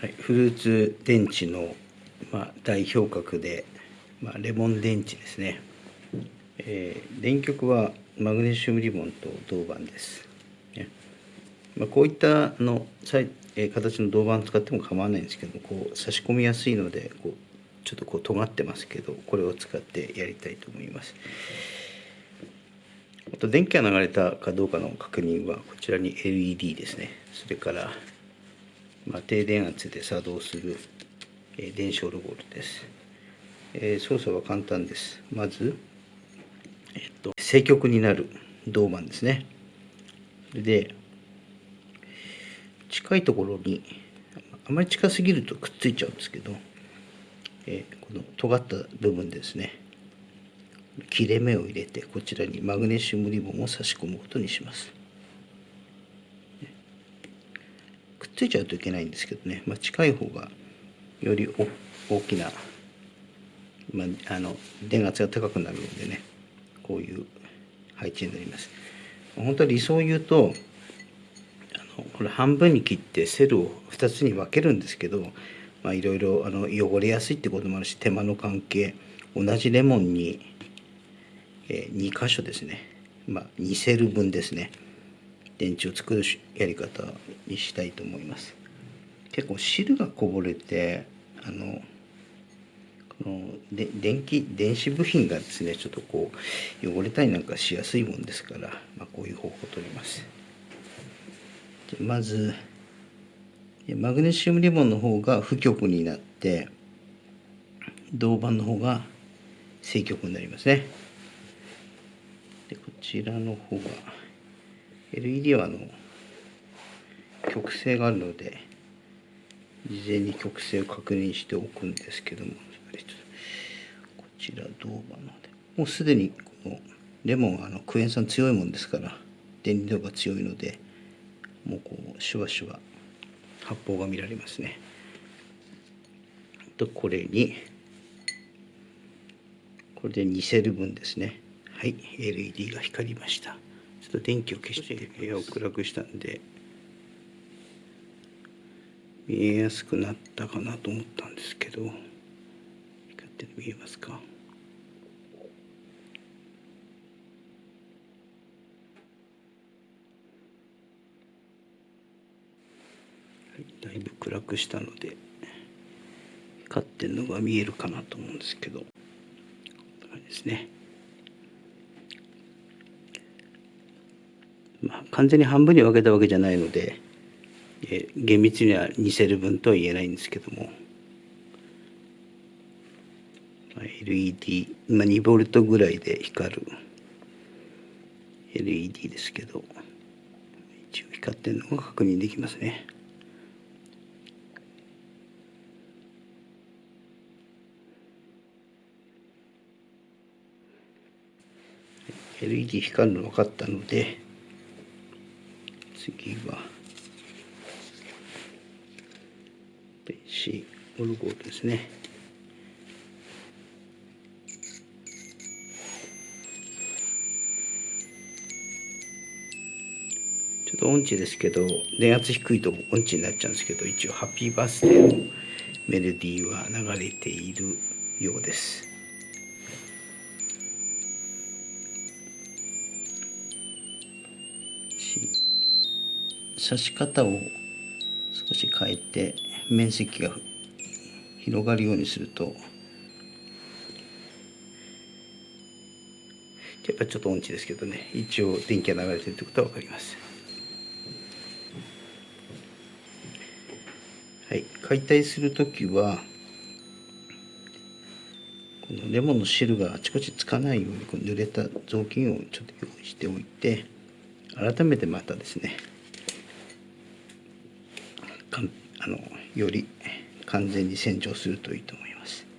はい、フルーツ電池の、まあ、代表格で、まあ、レモン電池ですね、えー、電極はマグネシウムリボンと銅板です、ね。まあ、こういったあのえー、形の銅板を使っても構わないんですけどこう差し込みやすいのでこうちょっとこう尖ってますけどこれを使ってやりたいと思います。あと電気が流れたかどうかの確認はこちらに LED ですね。それからまあ、低電圧で作動する、えー、電子オルゴールです、えー、操作は簡単です。まず、えっと、正極になる銅板ですね。で近いところにあまり近すぎるとくっついちゃうんですけど、えー、この尖った部分ですね。切れ目を入れてこちらにマグネシウムリボンを差し込むことにしますくっついちゃうといけないんですけどね、まあ、近い方がより大きな、まあ、あの電圧が高くなるのでね。こういう配置になります。本当は理想を言うとあのこれ半分に切ってセルを2つに分けるんですけどいろいろ汚れやすいってこともあるし手間の関係同じレモンに、えー、2箇所ですね。まあ2セル分ですね。電池を作るやり方にしたいと思います。結構汁がこぼれてあのこので電気電子部品がですねちょっとこう汚れたりなんかしやすいもんですから、まあ、こういう方法を取ります。まずマグネシウムリボンの方が負極になって銅板の方が正極になりますね。でこちらの方が LED はあの曲線があるので事前に曲線を確認しておくんですけどもこちら銅板のでもうすでにこのレモンはあのクエン酸強いもんですから電離度が強いのでもうこうシュワシュワ発泡が見られますね。とこれにこれで2セル分ですね。はい LED が光りました。っと電気を消して部屋を暗くしたんで見えやすくなったかなと思ったんですけど光って見えますか？だいぶ暗くしたので光ってるのが見えるかなと思うんですけどこんな感じですね。まあ、完全に半分に分けたわけじゃないので、え厳密には2セル分とは言えないんですけども、まあ、LED、まあ、2ボルトぐらいで光る LED ですけど一応光ってるのが確認できますね。LED 光るの分かったので次は。電子オルゴールですね。ちょっと音痴ですけど電圧低いと音痴になっちゃうんですけど一応「ハッピーバースデー」のメロディーは流れているようです。刺し方を少し変えて面積が広がるようにすると。やっぱちょっと音痴ですけどね。一応電気が流れてるってことは分かります。はい。解体する時はこのレモンの汁があちこちつかないようにこう濡れた雑巾をちょっと用意しておいて改めてまたですねあのより完全に洗浄するといいと思います。